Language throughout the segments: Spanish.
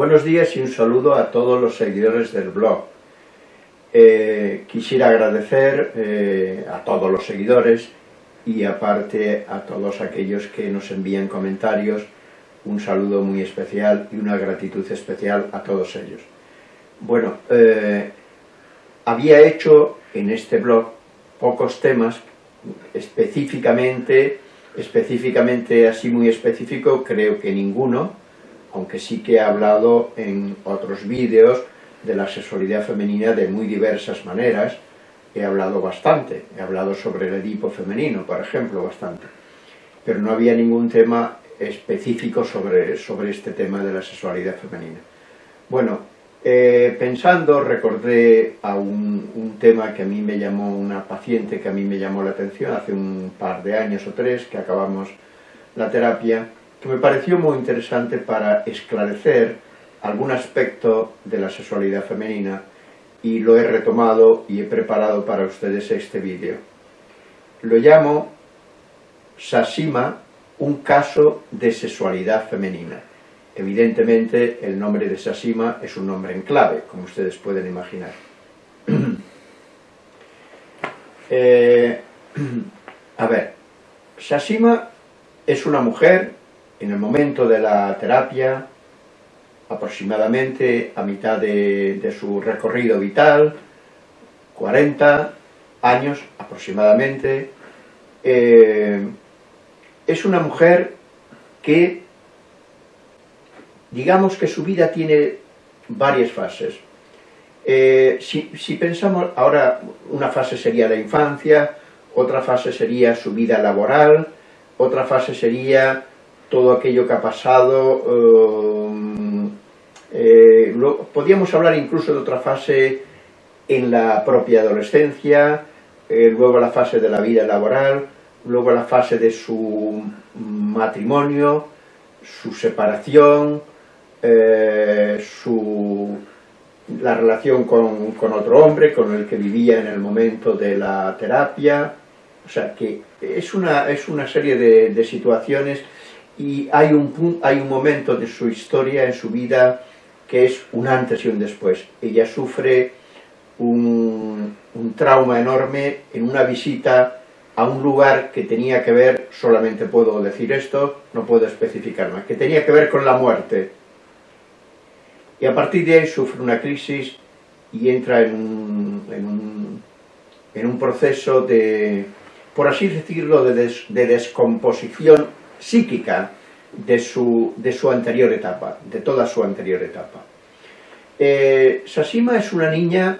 Buenos días y un saludo a todos los seguidores del blog. Eh, quisiera agradecer eh, a todos los seguidores y aparte a todos aquellos que nos envían comentarios, un saludo muy especial y una gratitud especial a todos ellos. Bueno, eh, había hecho en este blog pocos temas específicamente, específicamente así muy específico, creo que ninguno, aunque sí que he hablado en otros vídeos de la sexualidad femenina de muy diversas maneras, he hablado bastante, he hablado sobre el Edipo femenino, por ejemplo, bastante, pero no había ningún tema específico sobre, sobre este tema de la sexualidad femenina. Bueno, eh, pensando, recordé a un, un, tema que a mí me llamó, una paciente que a mí me llamó la atención hace un par de años o tres, que acabamos la terapia, que me pareció muy interesante para esclarecer algún aspecto de la sexualidad femenina y lo he retomado y he preparado para ustedes este vídeo. Lo llamo Sasima, un caso de sexualidad femenina. Evidentemente el nombre de Sasima es un nombre en clave, como ustedes pueden imaginar. eh, a ver, Sasima es una mujer en el momento de la terapia, aproximadamente a mitad de, su recorrido vital, 40 años aproximadamente, eh, es una mujer que, digamos que su vida tiene varias fases. Eh, si, si, pensamos, ahora una fase sería la infancia, otra fase sería su vida laboral, otra fase sería todo aquello que ha pasado, eh, eh, lo, podríamos hablar incluso de otra fase en la propia adolescencia, eh, luego la fase de la vida laboral, luego la fase de su matrimonio, su separación, su, la relación con, otro hombre con el que vivía en el momento de la terapia, o sea que es una, es una serie de situaciones y hay un, hay un momento de su historia, en su vida, que es un antes y un después. Ella sufre un, un, trauma enorme en una visita a un lugar que tenía que ver, solamente puedo decir esto, no puedo especificar más, que tenía que ver con la muerte. Y a partir de ahí sufre una crisis y entra en un, en un, en un proceso de, por así decirlo, de, des, de descomposición psíquica de su, de su anterior etapa, de toda su anterior etapa. Eh, es una niña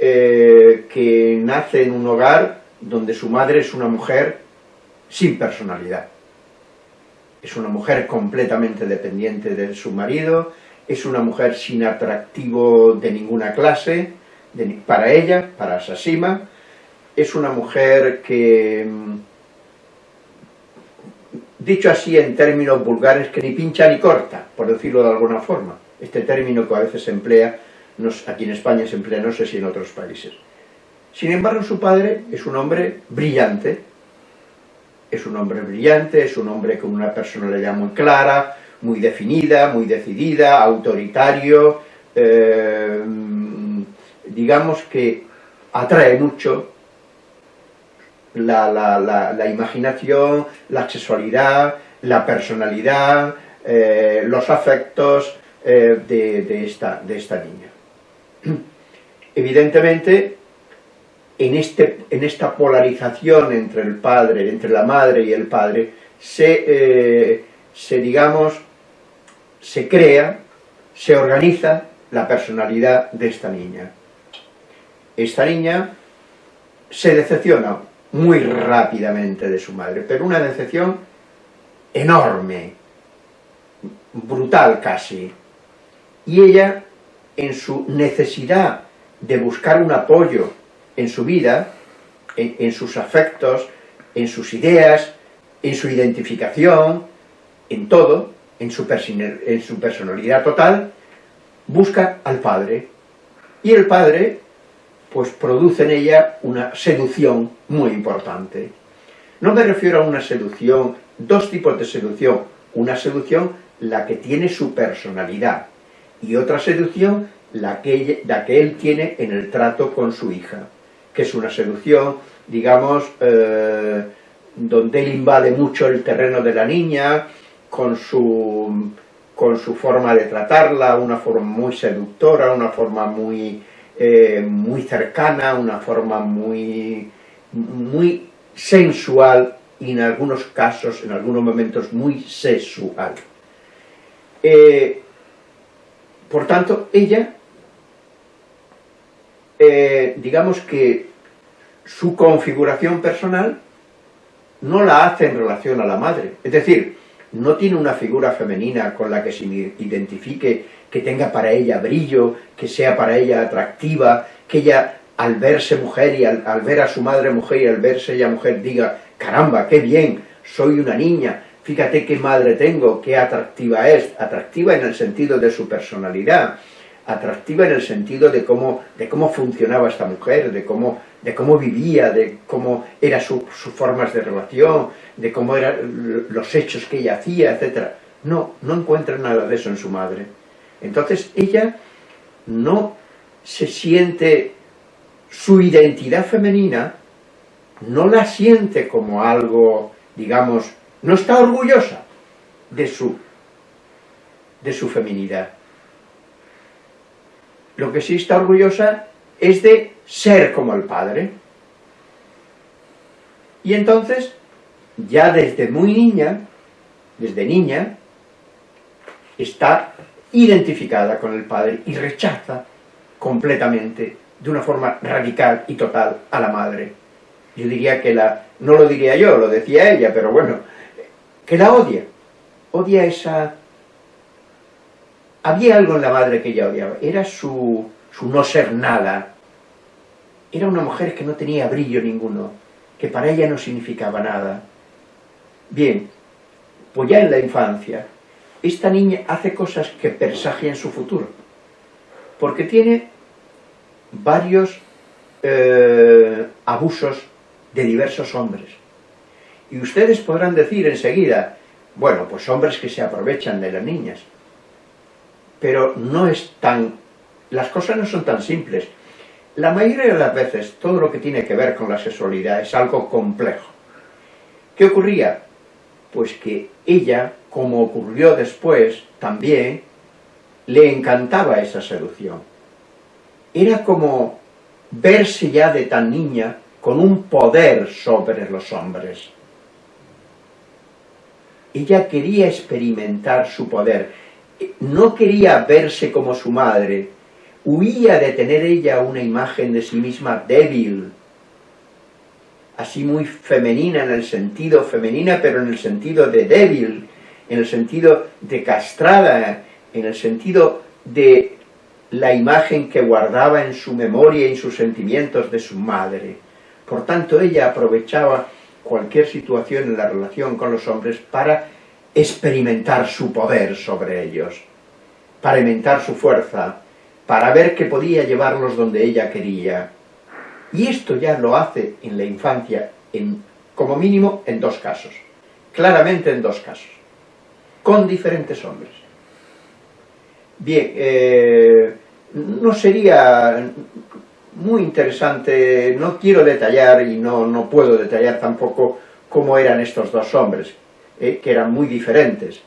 eh, que nace en un hogar donde su madre es una mujer sin personalidad. Es una mujer completamente dependiente de su marido, es una mujer sin atractivo de ninguna clase, para ella, para Sasima, es una mujer que dicho así en términos vulgares, que ni pincha ni corta, por decirlo de alguna forma. Este término que a veces se emplea, aquí en España se emplea, no sé si en otros países. Sin embargo, su padre es un hombre brillante, es un hombre brillante, es un hombre con una personalidad muy clara, muy definida, muy decidida, autoritario, eh, digamos que atrae mucho la, la, la, imaginación, la sexualidad, la personalidad, eh, los afectos eh, de, de, esta, de esta niña. Evidentemente, en, este, en esta polarización entre el padre, entre la madre y el padre, se, eh, se digamos, se crea, se organiza la personalidad de esta niña. Esta niña se decepciona muy rápidamente de su madre, pero una decepción enorme, brutal casi. Y ella, en su necesidad de buscar un apoyo en su vida, en, sus afectos, en sus ideas, en su identificación, en todo, en su, en su personalidad total, busca al padre. Y el padre pues produce en ella una seducción muy importante. No me refiero a una seducción, dos tipos de seducción. Una seducción, la que tiene su personalidad, y otra seducción la que, la que él tiene en el trato con su hija, que es una seducción, digamos, eh, donde él invade mucho el terreno de la niña, con su, con su forma de tratarla, una forma muy seductora, una forma muy, eh, muy cercana, una forma muy, muy sensual y en algunos casos, en algunos momentos, muy sexual. Eh, por tanto, ella, eh, digamos que su configuración personal no la hace en relación a la madre. Es decir, no tiene una figura femenina con la que se identifique, que tenga para ella brillo, que sea para ella atractiva, que ella al verse mujer y al, ver a su madre mujer y al verse ella mujer diga, caramba, qué bien, soy una niña, fíjate qué madre tengo, qué atractiva es, atractiva en el sentido de su personalidad, atractiva en el sentido de cómo, de cómo funcionaba esta mujer, de cómo, de cómo vivía, de cómo eran sus formas de relación, de cómo eran los hechos que ella hacía, etc. No, no encuentra nada de eso en su madre. Entonces ella no se siente su identidad femenina, no la siente como algo, digamos, no está orgullosa de su, de su feminidad lo que sí está orgullosa es de ser como el padre. Y entonces, ya desde muy niña, desde niña, está identificada con el padre y rechaza completamente, de una forma radical y total, a la madre. Yo diría que la, no lo diría yo, lo decía ella, pero bueno, que la odia. Odia esa había algo en la madre que ella odiaba, era su, no ser nada. Era una mujer que no tenía brillo ninguno, que para ella no significaba nada. Bien, pues ya en la infancia, esta niña hace cosas que presagian su futuro, porque tiene varios eh, abusos de diversos hombres. Y ustedes podrán decir enseguida, bueno, pues hombres que se aprovechan de las niñas pero no es tan... las cosas no son tan simples. La mayoría de las veces todo lo que tiene que ver con la sexualidad es algo complejo. ¿Qué ocurría? Pues que ella, como ocurrió después, también le encantaba esa seducción. Era como verse ya de tan niña con un poder sobre los hombres. Ella quería experimentar su poder no quería verse como su madre, huía de tener ella una imagen de sí misma débil, así muy femenina en el sentido femenina, pero en el sentido de débil, en el sentido de castrada, en el sentido de la imagen que guardaba en su memoria y en sus sentimientos de su madre. Por tanto, ella aprovechaba cualquier situación en la relación con los hombres para experimentar su poder sobre ellos, para inventar su fuerza, para ver que podía llevarlos donde ella quería. Y esto ya lo hace en la infancia, en, como mínimo en dos casos, claramente en dos casos, con diferentes hombres. Bien, eh, no sería muy interesante, no quiero detallar y no, no puedo detallar tampoco cómo eran estos dos hombres, eh, que eran muy diferentes,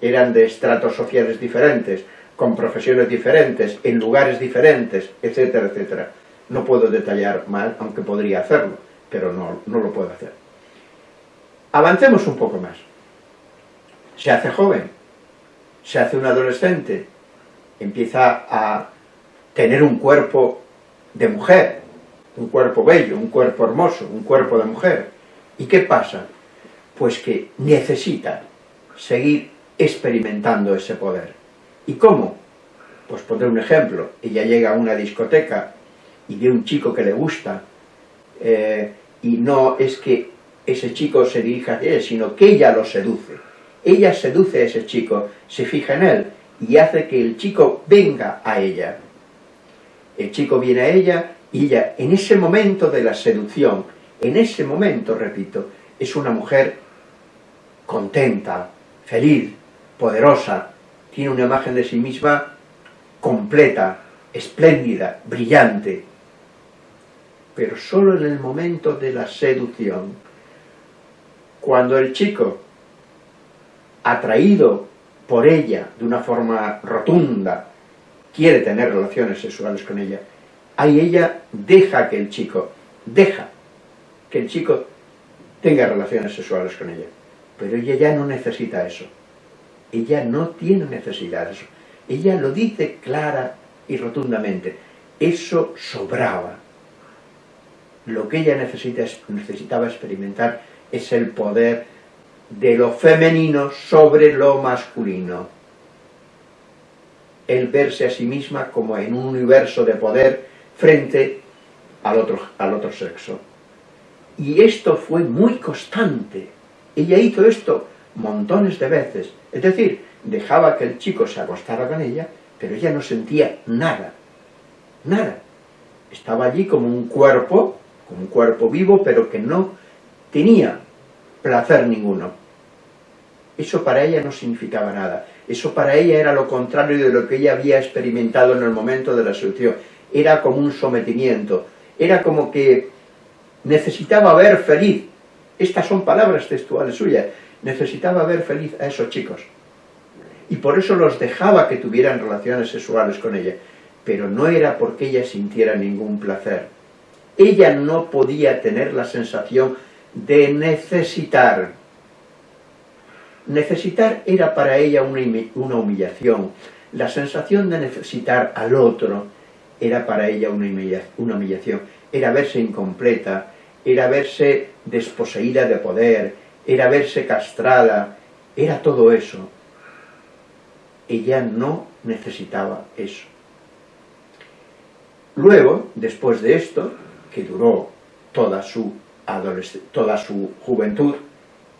eran de estratos sociales diferentes, con profesiones diferentes, en lugares diferentes, etcétera, etcétera. No puedo detallar más, aunque podría hacerlo, pero no, no lo puedo hacer. Avancemos un poco más. Se hace joven, se hace un adolescente, empieza a tener un cuerpo de mujer, un cuerpo bello, un cuerpo hermoso, un cuerpo de mujer. ¿Y qué pasa? pues que necesita seguir experimentando ese poder. ¿Y cómo? Pues pondré un ejemplo. Ella llega a una discoteca y ve un chico que le gusta, eh, y no es que ese chico se dirija a ella, sino que ella lo seduce. Ella seduce a ese chico, se fija en él, y hace que el chico venga a ella. El chico viene a ella, y ella, en ese momento de la seducción, en ese momento, repito, es una mujer contenta, feliz, poderosa, tiene una imagen de sí misma completa, espléndida, brillante, pero solo en el momento de la seducción. Cuando el chico, atraído por ella de una forma rotunda, quiere tener relaciones sexuales con ella, ahí ella deja que el chico, deja que el chico tenga relaciones sexuales con ella. Pero ella ya no necesita eso. Ella no tiene necesidad de eso. Ella lo dice clara y rotundamente. Eso sobraba. Lo que ella necesita, necesitaba experimentar es el poder de lo femenino sobre lo masculino. El verse a sí misma como en un universo de poder frente al otro, al otro sexo. Y esto fue muy constante. Ella hizo esto montones de veces. Es decir, dejaba que el chico se acostara con ella, pero ella no sentía nada. Nada. Estaba allí como un cuerpo, como un cuerpo vivo, pero que no tenía placer ninguno. Eso para ella no significaba nada. Eso para ella era lo contrario de lo que ella había experimentado en el momento de la seducción. Era como un sometimiento. Era como que necesitaba ver feliz. Estas son palabras textuales suyas. Necesitaba ver feliz a esos chicos. Y por eso los dejaba que tuvieran relaciones sexuales con ella. Pero no era porque ella sintiera ningún placer. Ella no podía tener la sensación de necesitar. Necesitar era para ella una humillación. La sensación de necesitar al otro era para ella una humillación. Era verse incompleta, era verse desposeída de poder, era verse castrada, era todo eso. Ella no necesitaba eso. Luego, después de esto, que duró toda su, toda su juventud,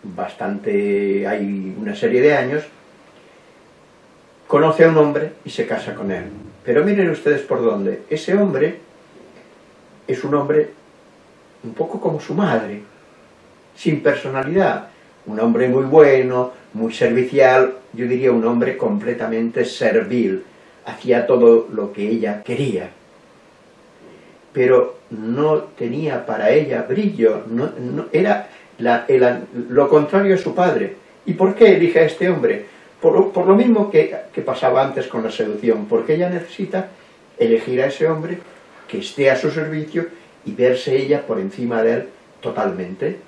bastante, hay una serie de años, conoce a un hombre y se casa con él. Pero miren ustedes por dónde. Ese hombre es un hombre un poco como su madre, sin personalidad. Un hombre muy bueno, muy servicial, yo diría un hombre completamente servil, hacía todo lo que ella quería. Pero no tenía para ella brillo, no, era lo contrario a su padre. ¿Y por qué elige a este hombre? Por, lo mismo que, que pasaba antes con la seducción, porque ella necesita elegir a ese hombre que esté a su servicio y verse ella por encima de él totalmente,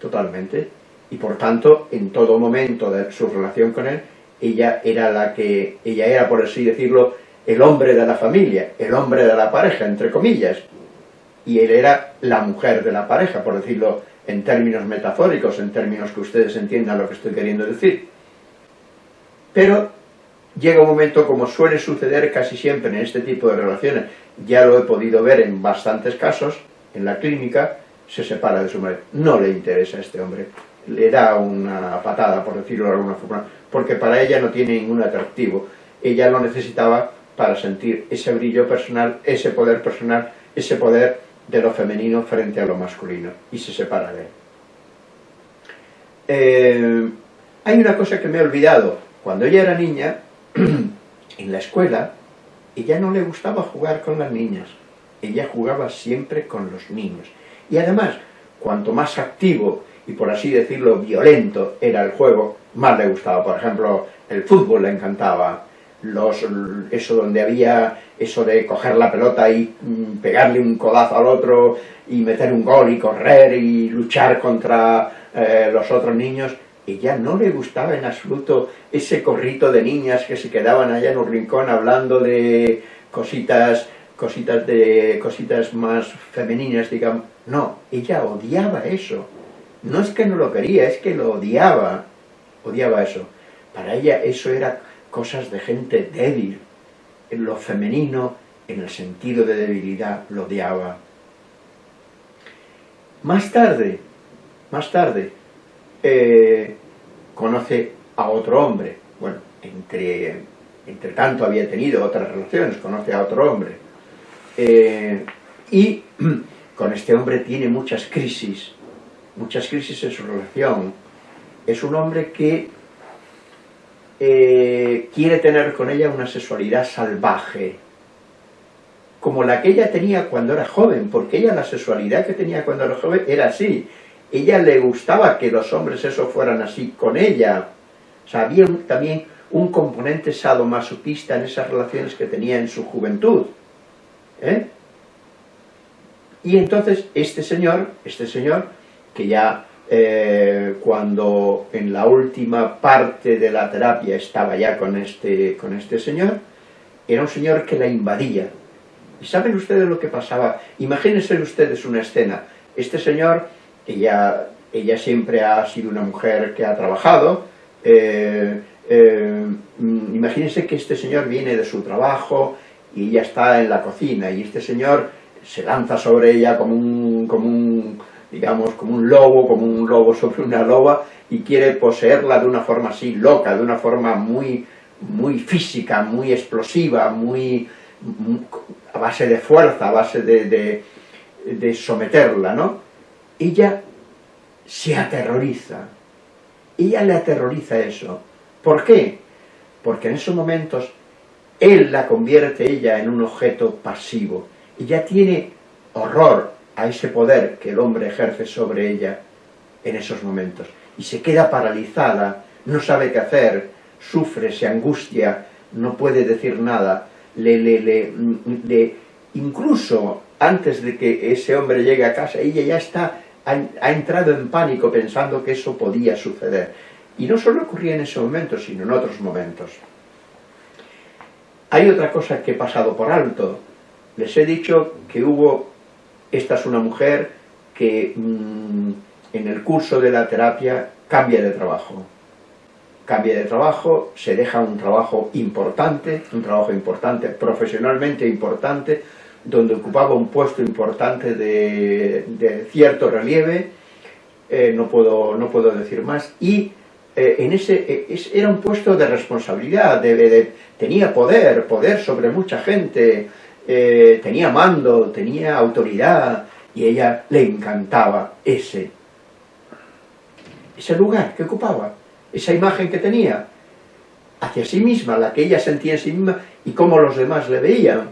totalmente, y por tanto, en todo momento de su relación con él, ella era la que, ella era, por así decirlo, el hombre de la familia, el hombre de la pareja, entre comillas, y él era la mujer de la pareja, por decirlo en términos metafóricos, en términos que ustedes entiendan lo que estoy queriendo decir. Pero llega un momento, como suele suceder casi siempre en este tipo de relaciones, ya lo he podido ver en bastantes casos, en la clínica, se separa de su madre. No le interesa a este hombre, le da una patada, por decirlo de alguna forma, porque para ella no tiene ningún atractivo. Ella lo necesitaba para sentir ese brillo personal, ese poder personal, ese poder de lo femenino frente a lo masculino, y se separa de él. Eh, hay una cosa que me he olvidado. Cuando ella era niña, en la escuela, ella no le gustaba jugar con las niñas, ella jugaba siempre con los niños. Y además, cuanto más activo y por así decirlo violento era el juego, más le gustaba. Por ejemplo, el fútbol le encantaba, los, eso donde había eso de coger la pelota y mm, pegarle un codazo al otro y meter un gol y correr y luchar contra eh, los otros niños, ella no le gustaba en absoluto ese corrito de niñas que se quedaban allá en un rincón hablando de cositas, cositas, de, cositas más femeninas, digamos. No, ella odiaba eso. No es que no lo quería, es que lo odiaba. Odiaba eso. Para ella eso era cosas de gente débil. En lo femenino, en el sentido de debilidad, lo odiaba. Más tarde, más tarde, eh, conoce a otro hombre. Bueno, entre, entre tanto había tenido otras relaciones, conoce a otro hombre. Eh, y con este hombre tiene muchas crisis, muchas crisis en su relación. Es un hombre que eh, quiere tener con ella una sexualidad salvaje, como la que ella tenía cuando era joven, porque ella la sexualidad que tenía cuando era joven era así. Ella le gustaba que los hombres eso fueran así con ella. O sea, había también un componente sadomasoquista en esas relaciones que tenía en su juventud. ¿eh? Y entonces este señor, este señor, que ya eh, cuando en la última parte de la terapia estaba ya con este, con este señor, era un señor que la invadía. ¿Y saben ustedes lo que pasaba? Imagínense ustedes una escena. Este señor, ella, ella siempre ha sido una mujer que ha trabajado, eh, eh, imagínense que este señor viene de su trabajo y ya está en la cocina y este señor se lanza sobre ella como un, como un, digamos, como un lobo, como un lobo sobre una loba, y quiere poseerla de una forma así loca, de una forma muy, muy física, muy explosiva, muy, a base de fuerza, a base de, de someterla, ¿no? Ella se aterroriza, ella le aterroriza eso. ¿Por qué? Porque en esos momentos él la convierte ella en un objeto pasivo, y ya tiene horror a ese poder que el hombre ejerce sobre ella en esos momentos. Y se queda paralizada, no sabe qué hacer, sufre, se angustia, no puede decir nada, le, le, le, incluso antes de que ese hombre llegue a casa, ella ya está, ha, ha, entrado en pánico pensando que eso podía suceder. Y no solo ocurría en ese momento, sino en otros momentos. Hay otra cosa que he pasado por alto, les he dicho que hubo, esta es una mujer que mm, en el curso de la terapia cambia de trabajo. Cambia de trabajo, se deja un trabajo importante, un trabajo importante, profesionalmente importante, donde ocupaba un puesto importante de, cierto relieve, eh, no, puedo, no puedo decir más, y eh, en ese, eh, era un puesto de responsabilidad, tenía poder, poder sobre mucha gente, eh, tenía mando, tenía autoridad, y ella le encantaba ese, ese lugar que ocupaba, esa imagen que tenía, hacia sí misma, la que ella sentía en sí misma, y cómo los demás le veían.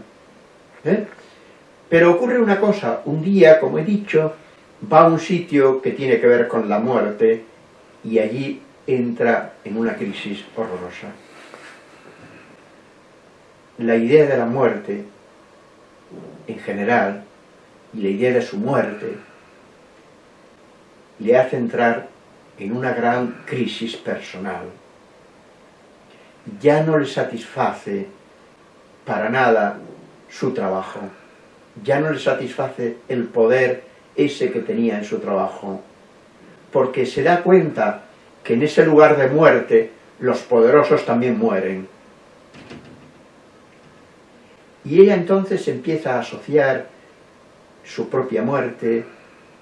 ¿eh? Pero ocurre una cosa, un día, como he dicho, va a un sitio que tiene que ver con la muerte, y allí entra en una crisis horrorosa. La idea de la muerte en general y la idea de su muerte le hace entrar en una gran crisis personal. Ya no le satisface para nada su trabajo, ya no le satisface el poder ese que tenía en su trabajo, porque se da cuenta que en ese lugar de muerte los poderosos también mueren y ella entonces empieza a asociar su propia muerte,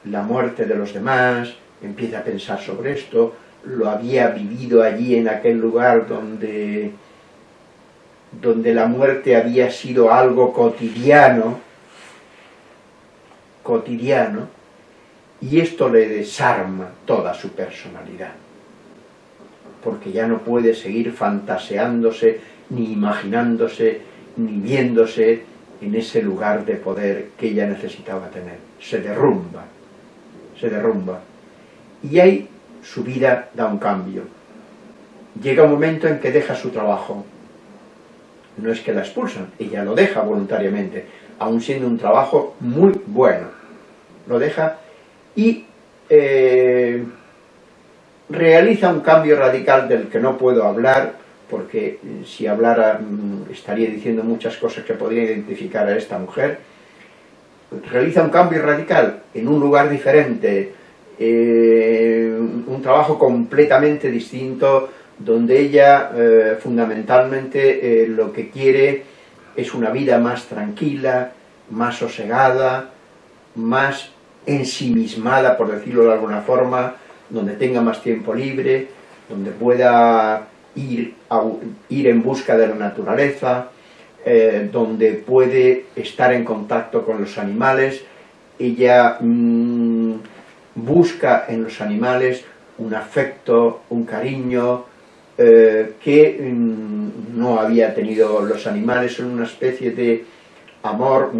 la muerte de los demás, empieza a pensar sobre esto, lo había vivido allí en aquel lugar donde, donde la muerte había sido algo cotidiano, cotidiano, y esto le desarma toda su personalidad, porque ya no puede seguir fantaseándose ni imaginándose viéndose en ese lugar de poder que ella necesitaba tener. Se derrumba, se derrumba. Y ahí su vida da un cambio. Llega un momento en que deja su trabajo. No es que la expulsan, ella lo deja voluntariamente, aun siendo un trabajo muy bueno. Lo deja y eh, realiza un cambio radical del que no puedo hablar, porque eh, si hablara mm, estaría diciendo muchas cosas que podría identificar a esta mujer, realiza un cambio radical en un lugar diferente, eh, un trabajo completamente distinto, donde ella eh, fundamentalmente lo que quiere es una vida más tranquila, más sosegada, más ensimismada, por decirlo de alguna forma, donde tenga más tiempo libre, donde pueda ir, ir en busca de la naturaleza, eh, donde puede estar en contacto con los animales, ella mm, busca en los animales un afecto, un cariño, eh, que mm, no había tenido los animales, son una especie de amor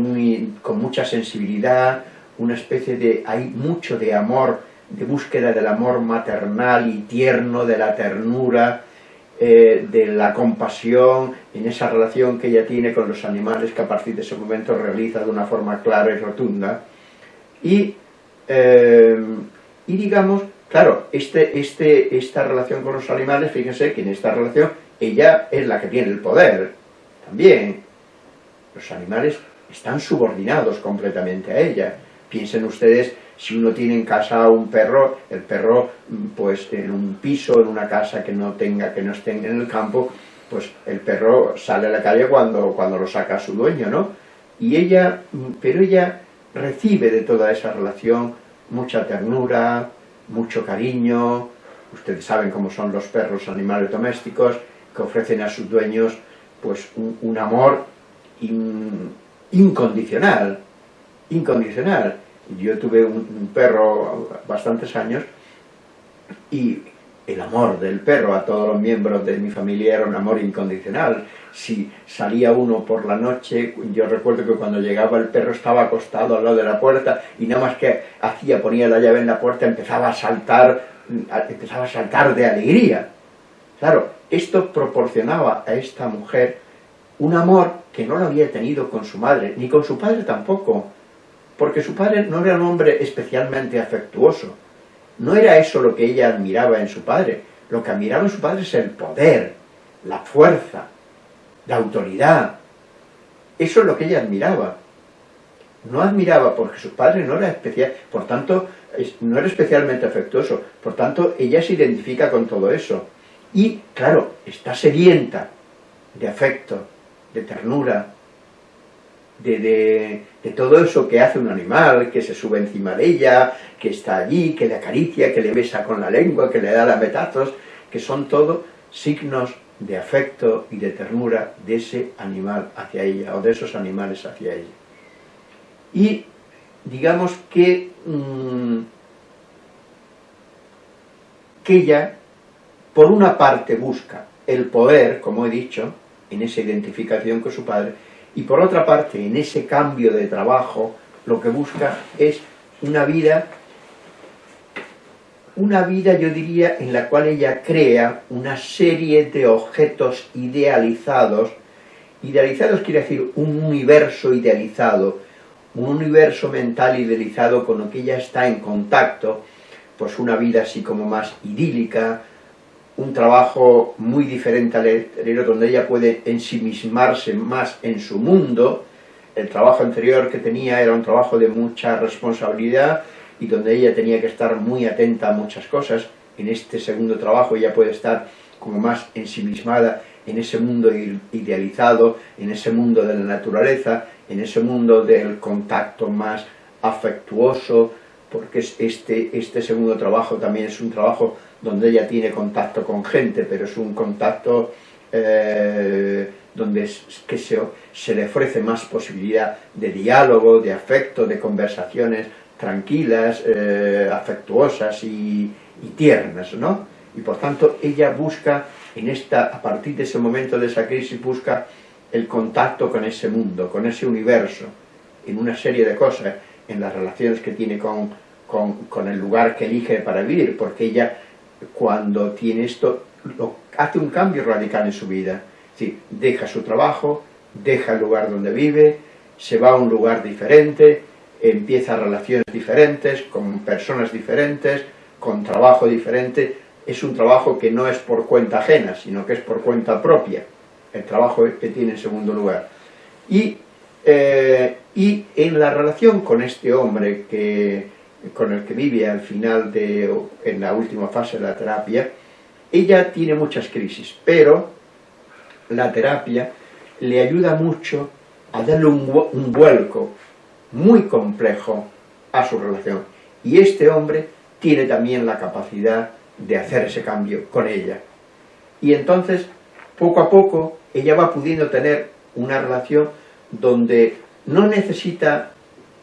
con mucha sensibilidad, una especie de, hay mucho de amor, de búsqueda del amor maternal y tierno, de la ternura, eh, de la compasión, en esa relación que ella tiene con los animales que a partir de ese momento realiza de una forma clara y rotunda. Y, eh, y digamos, claro, este, este, esta relación con los animales, fíjense que en esta relación ella es la que tiene el poder, también. Los animales están subordinados completamente a ella. Piensen ustedes, si uno tiene en casa un perro, el perro, pues en un piso, en una casa que no tenga, que no esté en el campo, pues el perro sale a la calle cuando, cuando lo saca su dueño, ¿no? Y ella, pero ella recibe de toda esa relación mucha ternura, mucho cariño, ustedes saben cómo son los perros animales domésticos, que ofrecen a sus dueños pues un, amor incondicional, incondicional. Yo tuve un, perro bastantes años y el amor del perro a todos los miembros de mi familia era un amor incondicional. Si salía uno por la noche, yo recuerdo que cuando llegaba el perro estaba acostado al lado de la puerta y nada más que hacía, ponía la llave en la puerta, empezaba a saltar, empezaba a saltar de alegría. Claro, esto proporcionaba a esta mujer un amor que no lo había tenido con su madre, ni con su padre tampoco, porque su padre no era un hombre especialmente afectuoso. No era eso lo que ella admiraba en su padre. Lo que admiraba en su padre es el poder, la fuerza, la autoridad. Eso es lo que ella admiraba. No admiraba porque su padre no era especial, por tanto, no era especialmente afectuoso. Por tanto, ella se identifica con todo eso. Y, claro, está sedienta de afecto, de ternura, de, todo eso que hace un animal, que se sube encima de ella, que está allí, que le acaricia, que le besa con la lengua, que le da lametazos, que son todo signos de afecto y de ternura de ese animal hacia ella, o de esos animales hacia ella. Y digamos que, mm, que ella, por una parte, busca el poder, como he dicho, en esa identificación con su padre, y por otra parte, en ese cambio de trabajo, lo que busca es una vida, una vida, yo diría, en la cual ella crea una serie de objetos idealizados, idealizados quiere decir un universo idealizado, un universo mental idealizado con lo que ella está en contacto, pues una vida así como más idílica, un trabajo muy diferente al anterior, donde ella puede ensimismarse más en su mundo. El trabajo anterior que tenía era un trabajo de mucha responsabilidad y donde ella tenía que estar muy atenta a muchas cosas. En este segundo trabajo ella puede estar como más ensimismada en ese mundo idealizado, en ese mundo de la naturaleza, en ese mundo del contacto más afectuoso, porque este, este segundo trabajo también es un trabajo donde ella tiene contacto con gente, pero es un contacto eh, donde que se, le ofrece más posibilidad de diálogo, de afecto, de conversaciones tranquilas, eh, afectuosas y, tiernas, ¿no? Y por tanto ella busca, en esta, a partir de ese momento de esa crisis, busca el contacto con ese mundo, con ese universo, en una serie de cosas, en las relaciones que tiene con, con el lugar que elige para vivir, porque ella cuando tiene esto, hace un cambio radical en su vida. deja su trabajo, deja el lugar donde vive, se va a un lugar diferente, empieza relaciones diferentes, con personas diferentes, con trabajo diferente. Es un trabajo que no es por cuenta ajena, sino que es por cuenta propia, el trabajo que tiene en segundo lugar. Y, eh, y en la relación con este hombre que, con el que vive al final de, en la última fase de la terapia, ella tiene muchas crisis, pero la terapia le ayuda mucho a darle un, vuelco muy complejo a su relación. Y este hombre tiene también la capacidad de hacer ese cambio con ella. Y entonces, poco a poco, ella va pudiendo tener una relación donde no necesita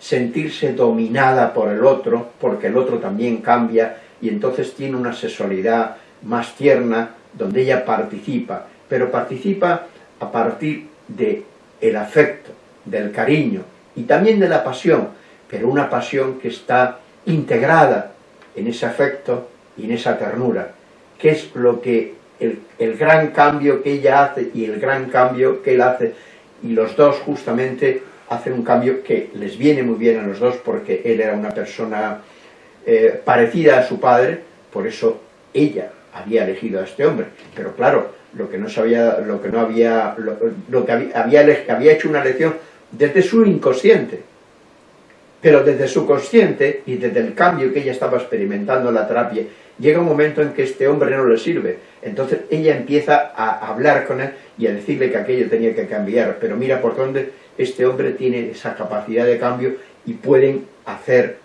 sentirse dominada por el otro, porque el otro también cambia, y entonces tiene una sexualidad más tierna, donde ella participa, pero participa a partir del el afecto, del cariño y también de la pasión, pero una pasión que está integrada en ese afecto y en esa ternura, que es lo que el, el, gran cambio que ella hace y el gran cambio que él hace, y los dos justamente hacen un cambio que les viene muy bien a los dos porque él era una persona eh, parecida a su padre, por eso ella había elegido a este hombre, pero claro, lo que no sabía, lo que no había, lo, que había, había hecho una elección desde su inconsciente, pero desde su consciente y desde el cambio que ella estaba experimentando en la terapia, llega un momento en que este hombre no le sirve. Entonces ella empieza a hablar con él y a decirle que aquello tenía que cambiar. Pero mira por dónde este hombre tiene esa capacidad de cambio y pueden hacer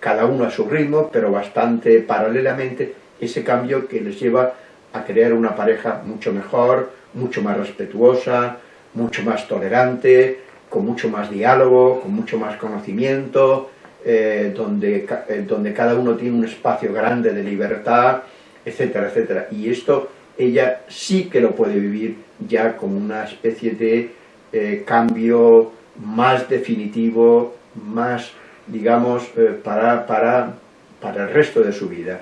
cada uno a su ritmo, pero bastante paralelamente, ese cambio que les lleva a crear una pareja mucho mejor, mucho más respetuosa, mucho más tolerante, con mucho más diálogo, con mucho más conocimiento, eh, donde, eh, donde cada uno tiene un espacio grande de libertad, etcétera, etcétera. Y esto ella sí que lo puede vivir ya como una especie de eh, cambio más definitivo, más, digamos, eh, para, para, para el resto de su vida.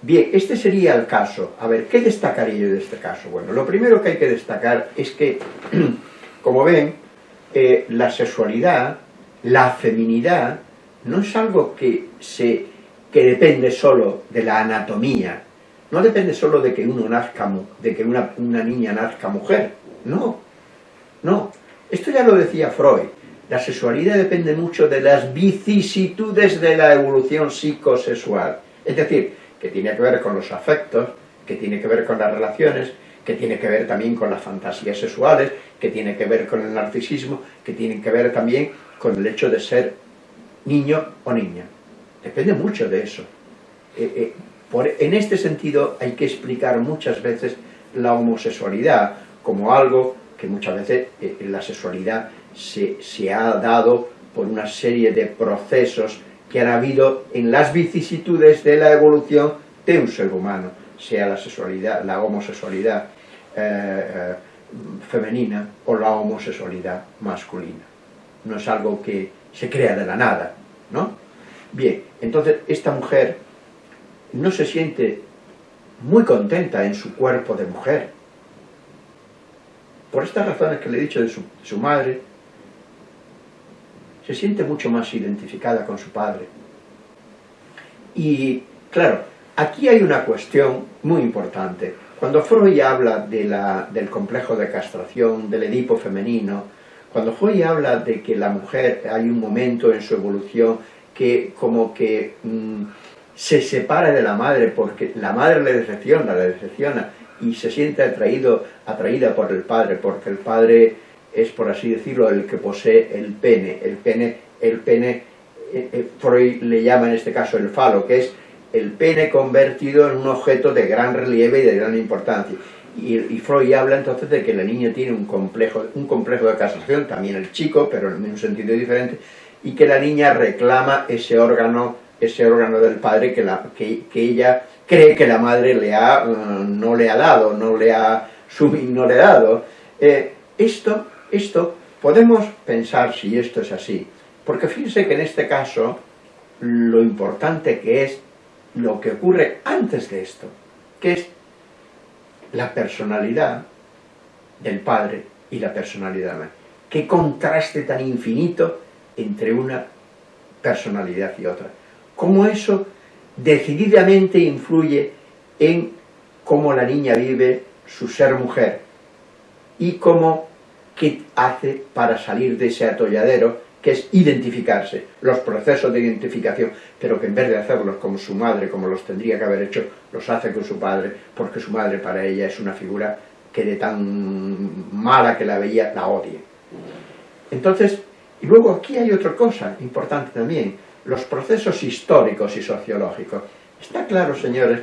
Bien, este sería el caso. A ver, ¿qué destacaría yo de este caso? Bueno, lo primero que hay que destacar es que como ven, eh, la sexualidad, la feminidad, no es algo que, se, que depende solo de la anatomía, no depende solo de que uno nazca, de que una, una niña nazca mujer, no, no. Esto ya lo decía Freud, la sexualidad depende mucho de las vicisitudes de la evolución psicosexual, es decir, que tiene que ver con los afectos, que tiene que ver con las relaciones, que tiene que ver también con las fantasías sexuales, que tiene que ver con el narcisismo, que tiene que ver también con el hecho de ser niño o niña. Depende mucho de eso. Eh, eh, en este sentido hay que explicar muchas veces la homosexualidad como algo que muchas veces eh, la sexualidad se, se ha dado por una serie de procesos que han habido en las vicisitudes de la evolución de un ser humano, sea la sexualidad, la homosexualidad, eh, eh, femenina o la homosexualidad masculina. No es algo que se crea de la nada, ¿no? Bien, entonces esta mujer no se siente muy contenta en su cuerpo de mujer. Por estas razones que le he dicho de su, madre, se siente mucho más identificada con su padre. Y, claro, aquí hay una cuestión muy importante. Cuando Freud habla de la, del complejo de castración, del Edipo femenino, cuando Freud habla de que la mujer, hay un momento en su evolución que como que mmm, se separa de la madre porque la madre le decepciona, le decepciona y se siente atraído, atraída por el padre, porque el padre es, por así decirlo, el que posee el pene. El pene, el pene eh, eh, Freud le llama en este caso el falo, que es el pene convertido en un objeto de gran relieve y de gran importancia. Y, Freud habla entonces de que la niña tiene un complejo, un complejo de castración, también el chico, pero en un sentido diferente, y que la niña reclama ese órgano, ese órgano del padre que, la, que, que ella cree que la madre le ha, uh, no le ha dado, no le ha, dado. Eh, esto, esto, podemos pensar si esto es así, porque fíjense que en este caso, lo importante que es lo que ocurre antes de esto, que es la personalidad del padre y la personalidad de la madre. Qué contraste tan infinito entre una personalidad y otra. Cómo eso decididamente influye en cómo la niña vive su ser mujer y cómo qué hace para salir de ese atolladero que es identificarse, los procesos de identificación, pero que en vez de hacerlos como su madre, como los tendría que haber hecho, los hace con su padre, porque su madre para ella es una figura que de tan mala que la veía, la odia. Entonces, y luego aquí hay otra cosa importante también, los procesos históricos y sociológicos. Está claro, señores,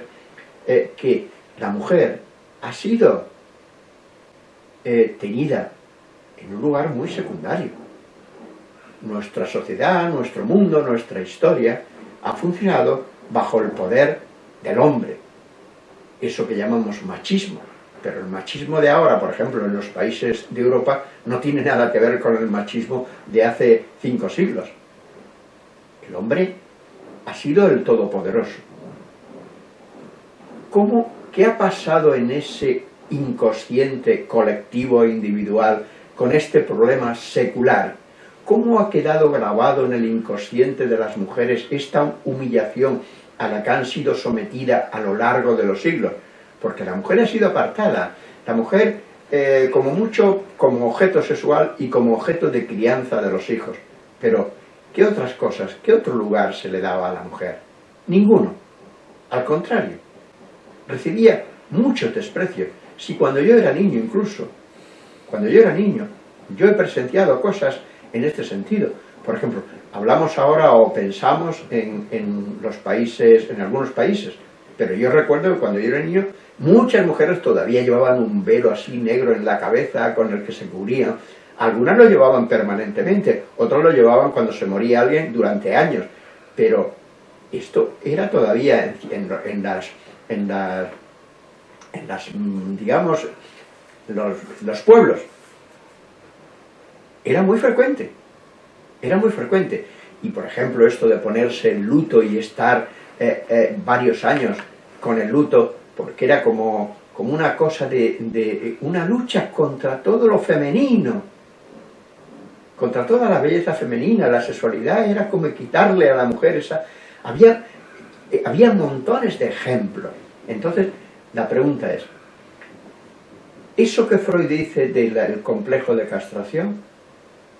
eh, que la mujer ha sido eh, tenida en un lugar muy secundario nuestra sociedad, nuestro mundo, nuestra historia, ha funcionado bajo el poder del hombre. eso que llamamos machismo. Pero el machismo de ahora, por ejemplo, en los países de Europa, no tiene nada que ver con el machismo de hace cinco siglos. El hombre ha sido el todopoderoso. ¿Cómo, ¿Qué ha pasado en ese inconsciente colectivo e individual con este problema secular? ¿Cómo ha quedado grabado en el inconsciente de las mujeres esta humillación a la que han sido sometidas a lo largo de los siglos? Porque la mujer ha sido apartada. La mujer, eh, como mucho, como objeto sexual y como objeto de crianza de los hijos. Pero ¿Qué otras cosas, qué otro lugar se le daba a la mujer? Ninguno. Al contrario, recibía mucho desprecio. Si cuando yo era niño incluso, cuando yo era niño, yo he presenciado cosas en este sentido. Por ejemplo, hablamos ahora o pensamos en, en los países, en algunos países, pero yo recuerdo que cuando yo era niño, muchas mujeres todavía llevaban un velo así negro en la cabeza con el que se cubrían, algunas lo llevaban permanentemente, otros lo llevaban cuando se moría alguien durante años, pero esto era todavía en, las, en, las, en las, mm, digamos, los, los pueblos. Era muy frecuente, era muy frecuente. Y por ejemplo esto de ponerse en luto y estar eh, eh, varios años con el luto, porque era como, como una cosa de, de, una lucha contra todo lo femenino, contra toda la belleza femenina, la sexualidad, era como quitarle a la mujer esa... Había, eh, había montones de ejemplos. Entonces, la pregunta es, ¿eso que Freud dice del complejo de castración,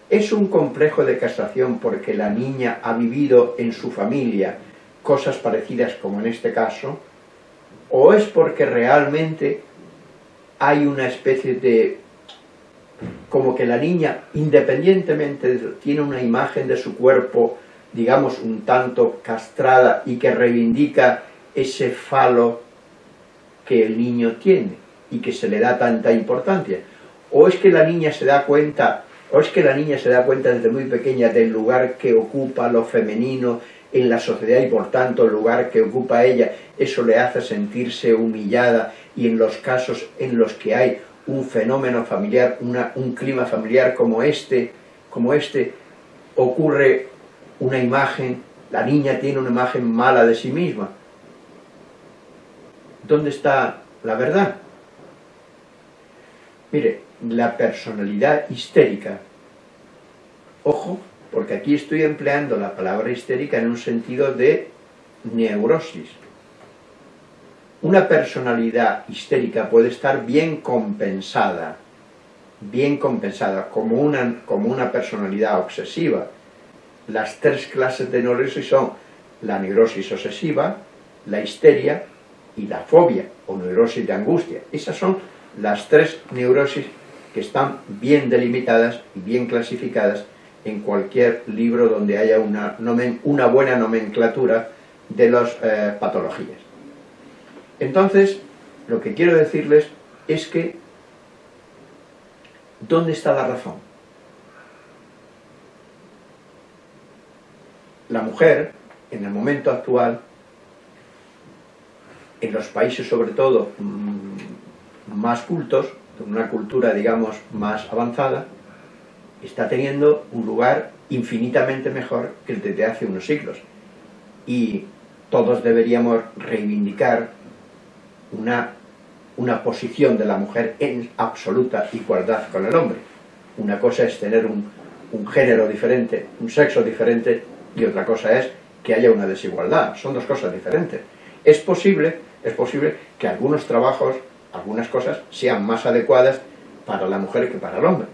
es un complejo de castración porque la niña ha vivido en su familia cosas parecidas como en este caso, o es porque realmente hay una especie de como que la niña, independientemente, tiene una imagen de su cuerpo, digamos, un tanto castrada y que reivindica ese falo que el niño tiene y que se le da tanta importancia. O es que la niña se da cuenta, o es que la niña se da cuenta desde muy pequeña del lugar que ocupa lo femenino en la sociedad y por tanto el lugar que ocupa ella, eso le hace sentirse humillada y en los casos en los que hay un fenómeno familiar, un clima familiar como este, como este, ocurre una imagen, la niña tiene una imagen mala de sí misma. ¿Dónde está la verdad? Mire, la personalidad histérica, ojo, porque aquí estoy empleando la palabra histérica en un sentido de neurosis, una personalidad histérica puede estar bien compensada, bien compensada, como una, como una personalidad obsesiva. Las tres clases de neurosis son la neurosis obsesiva, la histeria y la fobia, o neurosis de angustia. Esas son las tres neurosis que están bien delimitadas y bien clasificadas en cualquier libro donde haya una, una buena nomenclatura de las eh, patologías. Entonces, lo que quiero decirles es que, ¿dónde está la razón? La mujer, en el momento actual, en los países sobre todo mm, más cultos, con una cultura, digamos, más avanzada, está teniendo un lugar infinitamente mejor que el de hace unos siglos. Y todos deberíamos reivindicar una, una posición de la mujer en absoluta igualdad con el hombre. Una cosa es tener un, género diferente, un sexo diferente, y otra cosa es que haya una desigualdad. Son dos cosas diferentes. Es posible, es posible que algunos trabajos, algunas cosas, sean más adecuadas para la mujer que para el hombre,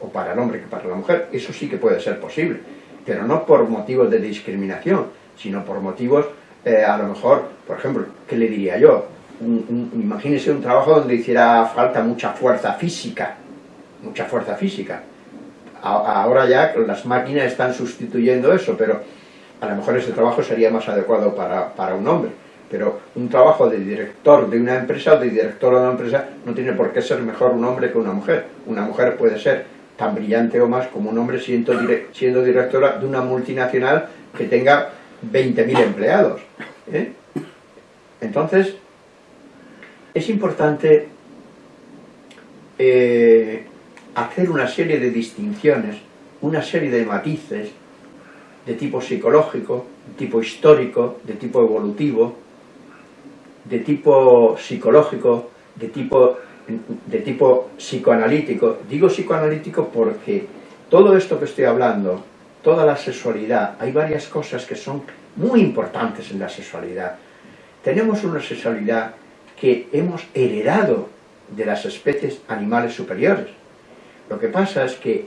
o para el hombre que para la mujer. Eso sí que puede ser posible, pero no por motivos de discriminación, sino por motivos, eh, a lo mejor, por ejemplo, ¿qué le diría yo? Imagínese un trabajo donde hiciera falta mucha fuerza física, mucha fuerza física. ahora ya las máquinas están sustituyendo eso, pero a lo mejor ese trabajo sería más adecuado para, para un hombre. Pero un trabajo de director de una empresa o de director de una empresa no tiene por qué ser mejor un hombre que una mujer. Una mujer puede ser tan brillante o más como un hombre siendo, siendo directora de una multinacional que tenga 20.000 empleados. ¿eh? Entonces, es importante eh, hacer una serie de distinciones, una serie de matices de tipo psicológico, de tipo histórico, de tipo evolutivo, de tipo psicológico, de tipo, de tipo psicoanalítico. Digo psicoanalítico porque todo esto que estoy hablando, toda la sexualidad, hay varias cosas que son muy importantes en la sexualidad. Tenemos una sexualidad que hemos heredado de las especies animales superiores. Lo que pasa es que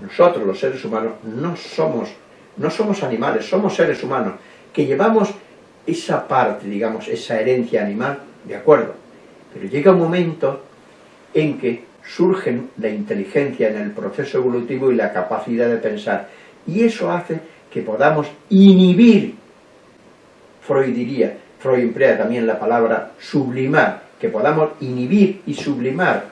nosotros, los seres humanos, no somos, no somos animales, somos seres humanos, que llevamos esa parte, digamos, esa herencia animal, de acuerdo, pero llega un momento en que surge la inteligencia en el proceso evolutivo y la capacidad de pensar, y eso hace que podamos inhibir, Freud diría, Freud emplea también la palabra sublimar, que podamos inhibir y sublimar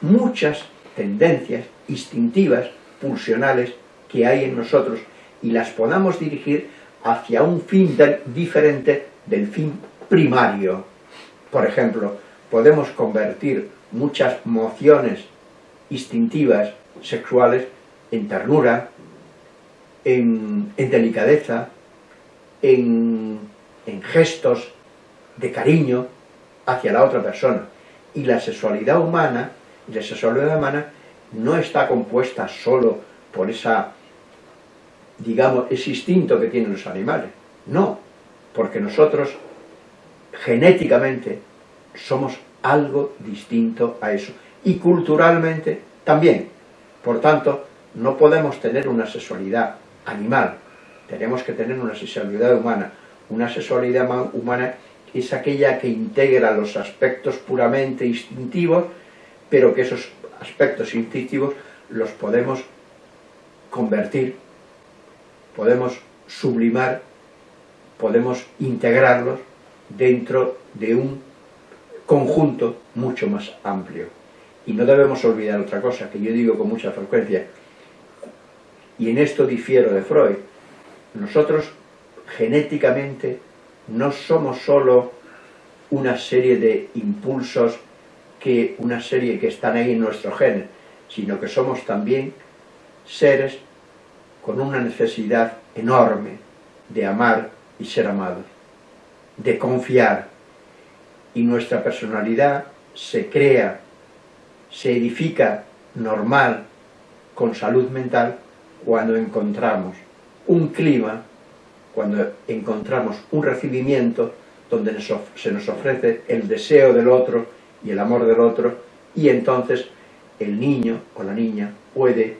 muchas tendencias instintivas, pulsionales, que hay en nosotros, y las podamos dirigir hacia un fin diferente del fin primario. Por ejemplo, podemos convertir muchas mociones instintivas, sexuales, en ternura, en, delicadeza, en, en gestos de cariño hacia la otra persona. Y la sexualidad humana, la sexualidad humana no está compuesta solo por esa, digamos, ese instinto que tienen los animales. No, porque nosotros genéticamente somos algo distinto a eso. Y culturalmente también. Por tanto, no podemos tener una sexualidad animal, tenemos que tener una sexualidad humana. Una sexualidad humana es aquella que integra los aspectos puramente instintivos, pero que esos aspectos instintivos los podemos convertir, podemos sublimar, podemos integrarlos dentro de un conjunto mucho más amplio. Y no debemos olvidar otra cosa, que yo digo con mucha frecuencia, y en esto difiero de Freud, nosotros genéticamente no somos solo una serie de impulsos, que una serie que están ahí en nuestro gen, sino que somos también seres con una necesidad enorme de amar y ser amados, de confiar, y nuestra personalidad se crea, se edifica normal, con salud mental, cuando encontramos un clima, cuando encontramos un recibimiento donde se nos ofrece el deseo del otro y el amor del otro, y entonces el niño o la niña puede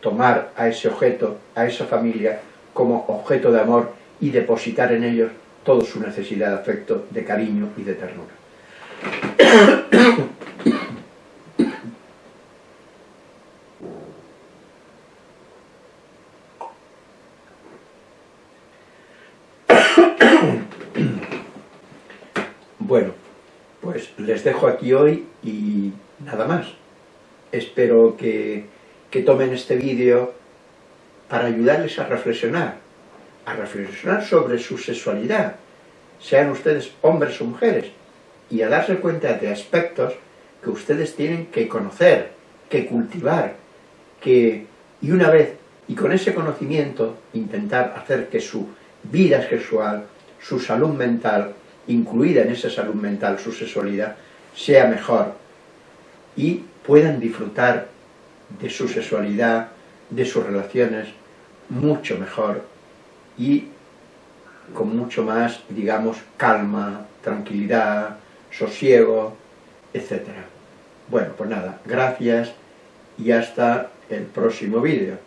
tomar a ese objeto, a esa familia, como objeto de amor y depositar en ellos toda su necesidad de afecto, de cariño y de ternura. Bueno, pues les dejo aquí hoy y nada más. Espero que, que tomen este vídeo para ayudarles a reflexionar, a reflexionar sobre su sexualidad, sean ustedes hombres o mujeres, y a darse cuenta de aspectos que ustedes tienen que conocer, que cultivar, que, y una vez, y con ese conocimiento, intentar hacer que su vida sexual, su salud mental, incluida en esa salud mental su sexualidad, sea mejor y puedan disfrutar de su sexualidad, de sus relaciones, mucho mejor y con mucho más, digamos, calma, tranquilidad, sosiego, etc. Bueno, pues nada, gracias y hasta el próximo vídeo.